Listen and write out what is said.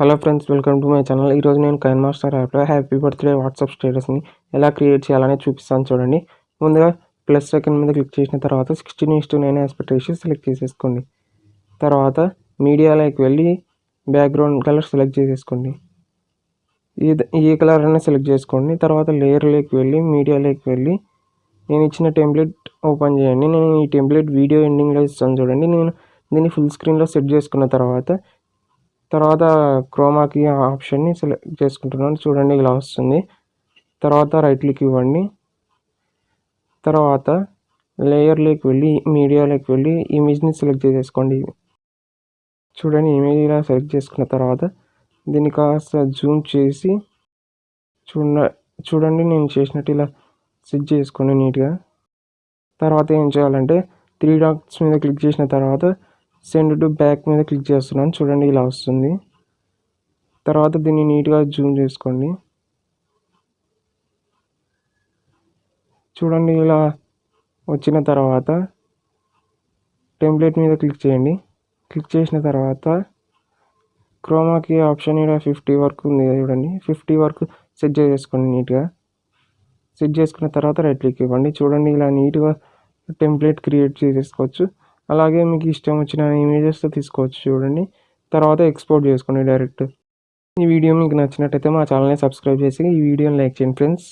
Hello friends welcome to my channel ఈరోజు నేను KineMaster యాప్లో హ్యాపీ బర్త్డే వాట్సాప్ స్టేటస్ని ఎలా క్రియేట్ చేయాలని చూపిస్తాను చూడండి. ముందుగా ప్లస్ సెకండ్ మీద క్లిక్ చేసిన తర్వాత sixteen is to nine aspect ratio select చేసేసుకోండి. తర్వాత మీడియాలోకి వెళ్ళి బ్యాక్గ్రౌండ్ కలర్ సెలెక్ట్ చేసేసుకోండి. ఈ ఈ కలర్ అయినా సెలెక్ట్ చేసుకోండి. తర్వాత లేయర్లోకి వెళ్ళి మీడియాలోకి వెళ్ళి నేను ఇచ్చిన టెంప్లెట్ ఓపెన్ చేయండి. నేను ఈ టెంప్లెట్ వీడియో ఎండింగ్లో ఇస్తాను చూడండి. నేను దీన్ని ఫుల్ స్క్రీన్లో సెట్ చేసుకున్న తర్వాత తర్వాత క్రోమాకి ఆప్షన్ని సెలెక్ట్ చేసుకుంటున్నాను. చూడండి ఇలా వస్తుంది. తర్వాత రైట్ క్లిక్ ఇవ్వండి. తర్వాత లేయర్లోకి వెళ్ళి మీడియాలోకి వెళ్ళి ఇమేజ్ని సెలెక్ట్ చేసేసుకోండి. చూడండి ఇమేజ్ ఇలా సెలెక్ట్ చేసుకున్న తర్వాత దీన్ని కాస్త జూమ్ చేసి చూడ చూడండి నేను చేసినట్టు ఇలా సెట్ చేసుకోండి నీట్గా తర్వాత ఏం చేయాలంటే త్రీ డాట్స్ మీద క్లిక్ చేసిన తర్వాత సెండ్ టు బ్యాక్ మీద క్లిక్ చేస్తున్నాను. చూడండి ఇలా వస్తుంది. తర్వాత దీన్ని నీట్గా జూమ్ చేసుకోండి. చూడండి ఇలా వచ్చిన తర్వాత టెంప్లెట్ మీద క్లిక్ చేయండి. క్లిక్ చేసిన తర్వాత క్రోమాకి ఆప్షన్ ఇక్కడ ఫిఫ్టీ వరకు ఉంది చూడండి. ఫిఫ్టీ వరకు సెట్ చేసుకోండి నీట్గా. సెట్ చేసుకున్న తర్వాత రైట్ క్లిక్ ఇవ్వండి. చూడండి ఇలా నీట్గా టెంప్లెట్ క్రియేట్ చేసేసుకోవచ్చు. అలాగే మీకు ఇష్టం వచ్చిన ఇమేజెస్తో తీసుకోవచ్చు చూడండి. తర్వాత ఎక్స్పోర్ట్ చేసుకోండి డైరెక్ట్ ఈ వీడియో మీకు నచ్చినట్టయితే మా ఛానల్ని సబ్స్క్రైబ్ చేసి ఈ వీడియోని లైక్ చేయండి ఫ్రెండ్స్